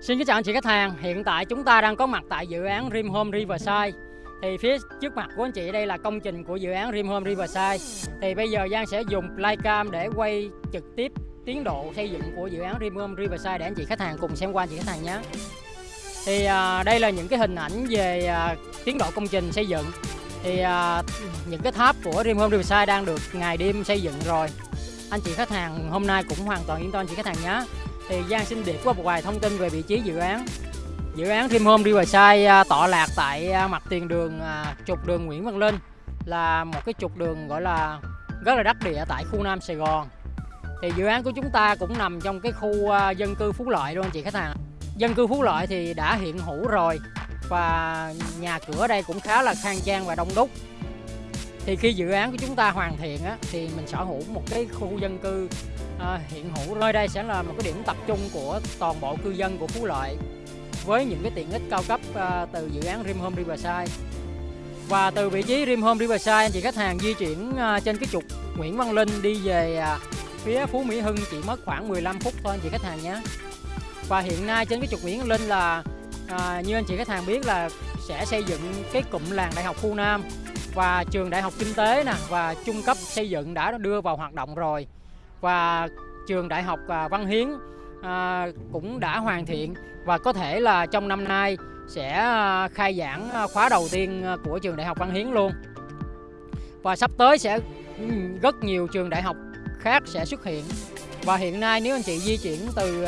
Xin kính chào anh chị khách hàng, hiện tại chúng ta đang có mặt tại dự án Rim Home Riverside. Thì phía trước mặt của anh chị đây là công trình của dự án Rim Home Riverside. Thì bây giờ Giang sẽ dùng Playcam để quay trực tiếp tiến độ xây dựng của dự án Rim Home Riverside để anh chị khách hàng cùng xem qua anh chị khách hàng nhé. Thì à, đây là những cái hình ảnh về à, tiến độ công trình xây dựng. Thì à, những cái tháp của Rim Home Riverside đang được ngày đêm xây dựng rồi. Anh chị khách hàng hôm nay cũng hoàn toàn yên tâm anh chị khách hàng nhé thì Giang xin điệp qua một vài thông tin về vị trí dự án. Dự án Dream Home Riverside à, tọa lạc tại à, mặt tiền đường à, trục đường Nguyễn Văn Linh là một cái trục đường gọi là rất là đắc địa tại khu Nam Sài Gòn. Thì dự án của chúng ta cũng nằm trong cái khu dân cư Phú Lợi luôn anh chị khách hàng. Dân cư Phú Lợi thì đã hiện hữu rồi và nhà cửa đây cũng khá là khang trang và đông đúc. Thì khi dự án của chúng ta hoàn thiện á, thì mình sở hữu một cái khu dân cư à, hiện hữu nơi đây sẽ là một cái điểm tập trung của toàn bộ cư dân của Phú Lợi với những cái tiện ích cao cấp à, từ dự án Rim Home Riverside. Và từ vị trí Rim Home Riverside anh chị khách hàng di chuyển à, trên cái trục Nguyễn Văn Linh đi về à, phía Phú Mỹ Hưng chỉ mất khoảng 15 phút thôi anh chị khách hàng nhé. Và hiện nay trên cái trục Nguyễn Văn Linh là à, như anh chị khách hàng biết là sẽ xây dựng cái cụm làng đại học khu Nam và trường đại học kinh tế nè và trung cấp xây dựng đã đưa vào hoạt động rồi và trường đại học à, Văn Hiến à, cũng đã hoàn thiện và có thể là trong năm nay sẽ à, khai giảng khóa đầu tiên của trường đại học Văn Hiến luôn. Và sắp tới sẽ rất nhiều trường đại học khác sẽ xuất hiện. Và hiện nay nếu anh chị di chuyển từ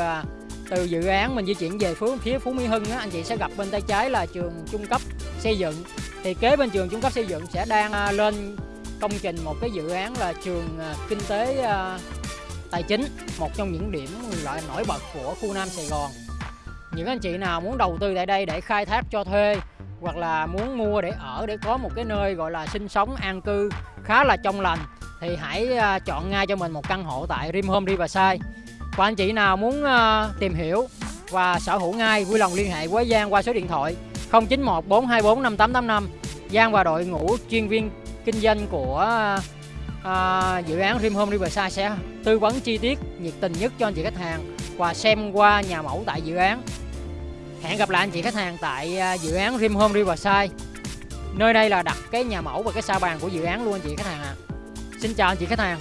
từ dự án mình di chuyển về phía phía Phú Mỹ Hưng á, anh chị sẽ gặp bên tay trái là trường trung cấp xây dựng. Thì kế bên trường trung cấp xây dựng sẽ đang lên công trình một cái dự án là trường kinh tế tài chính, một trong những điểm loại nổi bật của khu Nam Sài Gòn. Những anh chị nào muốn đầu tư tại đây để khai thác cho thuê, hoặc là muốn mua để ở, để có một cái nơi gọi là sinh sống an cư khá là trong lành, thì hãy à, chọn ngay cho mình một căn hộ tại Rim Home Riverside. Và anh chị nào muốn à, tìm hiểu và sở hữu ngay, vui lòng liên hệ với Giang qua số điện thoại 0914245885 Giang và đội ngũ chuyên viên kinh doanh của à, à, dự án Dream Home Riverside sẽ tư vấn chi tiết nhiệt tình nhất cho anh chị khách hàng và xem qua nhà mẫu tại dự án. Hẹn gặp lại anh chị khách hàng tại à, dự án Dream Home Riverside. Nơi đây là đặt cái nhà mẫu và cái sa bàn của dự án luôn anh chị khách hàng ạ. À. xin chào anh chị khách hàng.